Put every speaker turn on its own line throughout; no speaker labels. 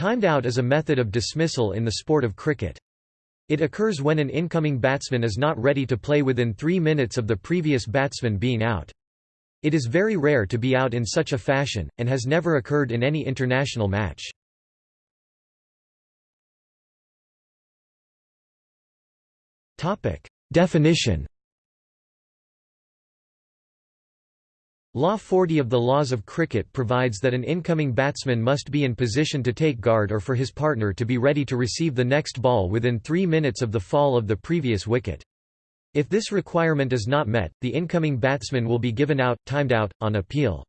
Timed out is a method of dismissal in the sport of cricket. It occurs when an incoming batsman is not ready to play within three minutes of the previous batsman being out. It is very rare to be out in such a fashion, and has never occurred in any international match. Definition Law 40 of the Laws of Cricket provides that an incoming batsman must be in position to take guard or for his partner to be ready to receive the next ball within three minutes of the fall of the previous wicket. If this requirement is not met, the incoming batsman will be given out, timed out, on appeal.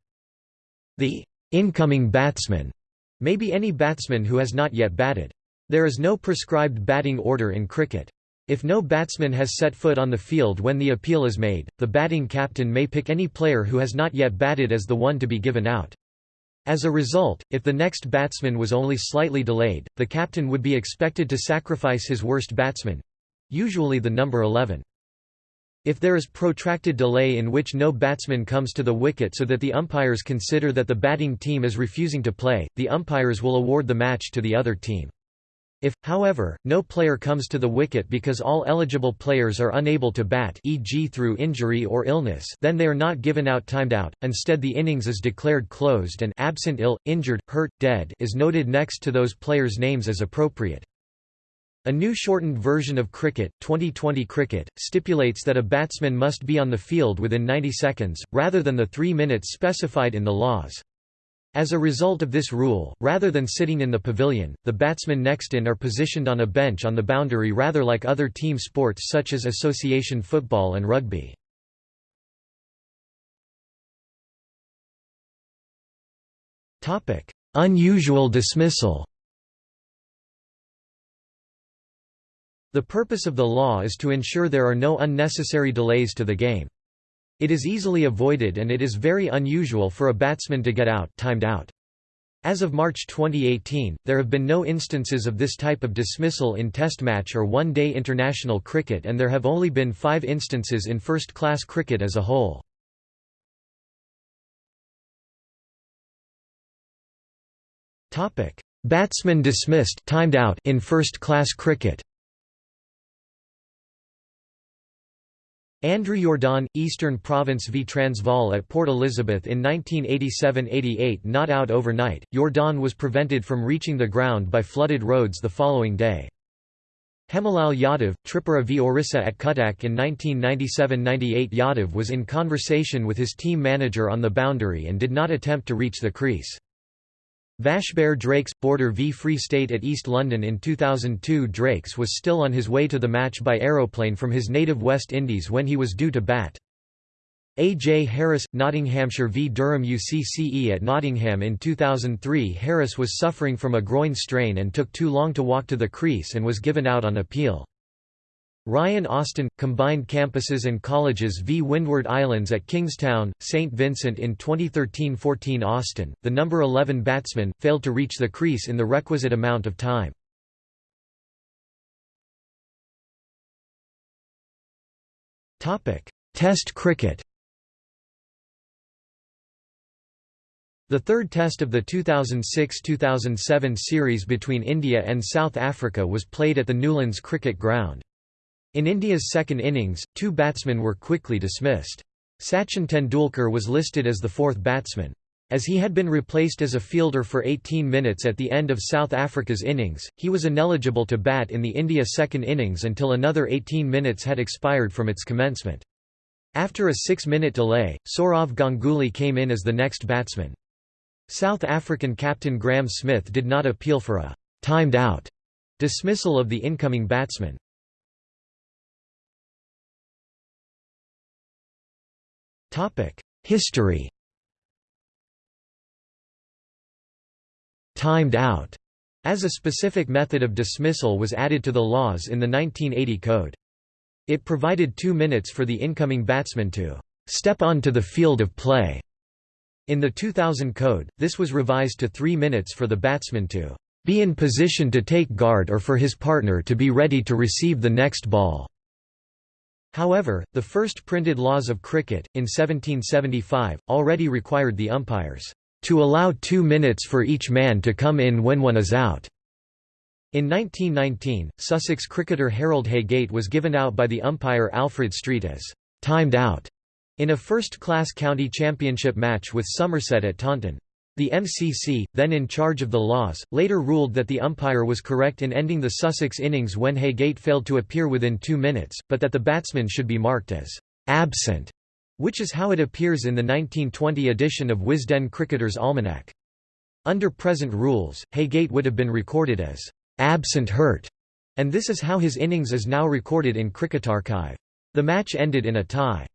The incoming batsman may be any batsman who has not yet batted. There is no prescribed batting order in cricket. If no batsman has set foot on the field when the appeal is made, the batting captain may pick any player who has not yet batted as the one to be given out. As a result, if the next batsman was only slightly delayed, the captain would be expected to sacrifice his worst batsman—usually the number 11. If there is protracted delay in which no batsman comes to the wicket so that the umpires consider that the batting team is refusing to play, the umpires will award the match to the other team. If, however, no player comes to the wicket because all eligible players are unable to bat e.g. through injury or illness then they are not given out timed out, instead the innings is declared closed and absent ill, injured, hurt, dead is noted next to those players' names as appropriate. A new shortened version of cricket, 2020 cricket, stipulates that a batsman must be on the field within 90 seconds, rather than the three minutes specified in the laws. As a result of this rule, rather than sitting in the pavilion, the batsmen next in are positioned on a bench on the boundary rather like other team sports such as association football and rugby. Unusual dismissal The purpose of the law is to ensure there are no unnecessary delays to the game. It is easily avoided and it is very unusual for a batsman to get out, timed out. As of March 2018, there have been no instances of this type of dismissal in Test match or one-day international cricket and there have only been five instances in first-class cricket as a whole. Batsman dismissed timed out in first-class cricket Andrew Jordan, Eastern Province v Transvaal at Port Elizabeth in 1987–88 not out overnight, Jordan was prevented from reaching the ground by flooded roads the following day. Hemilal Yadav, Tripura v Orissa at Cuttack in 1997–98 Yadav was in conversation with his team manager on the boundary and did not attempt to reach the crease. Vasbert Drakes Border v Free State at East London in 2002 Drakes was still on his way to the match by aeroplane from his native West Indies when he was due to bat. A. J. Harris, Nottinghamshire v Durham UCCE at Nottingham in 2003 Harris was suffering from a groin strain and took too long to walk to the crease and was given out on appeal. Ryan Austin, Combined Campuses and Colleges v Windward Islands at Kingstown, St. Vincent in 2013–14 Austin, the number 11 batsman, failed to reach the crease in the requisite amount of time. Test cricket The third test of the 2006–2007 series between India and South Africa was played at the Newlands Cricket Ground. In India's second innings, two batsmen were quickly dismissed. Sachin Tendulkar was listed as the fourth batsman. As he had been replaced as a fielder for 18 minutes at the end of South Africa's innings, he was ineligible to bat in the India second innings until another 18 minutes had expired from its commencement. After a six-minute delay, Sourav Ganguly came in as the next batsman. South African captain Graeme Smith did not appeal for a «timed out» dismissal of the incoming batsman. History Timed out as a specific method of dismissal was added to the laws in the 1980 code. It provided two minutes for the incoming batsman to step onto the field of play. In the 2000 code, this was revised to three minutes for the batsman to be in position to take guard or for his partner to be ready to receive the next ball. However, the first printed laws of cricket, in 1775, already required the umpires to allow two minutes for each man to come in when one is out." In 1919, Sussex cricketer Harold Heygate was given out by the umpire Alfred Street as «timed out» in a first-class county championship match with Somerset at Taunton. The MCC, then in charge of the laws, later ruled that the umpire was correct in ending the Sussex innings when Heygate failed to appear within two minutes, but that the batsman should be marked as «absent», which is how it appears in the 1920 edition of Wisden Cricketer's Almanack. Under present rules, Heygate would have been recorded as «absent hurt», and this is how his innings is now recorded in Cricket Archive. The match ended in a tie.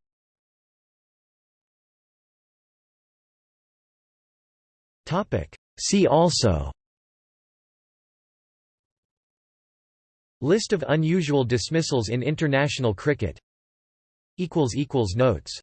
See also. List of unusual dismissals in international cricket. Notes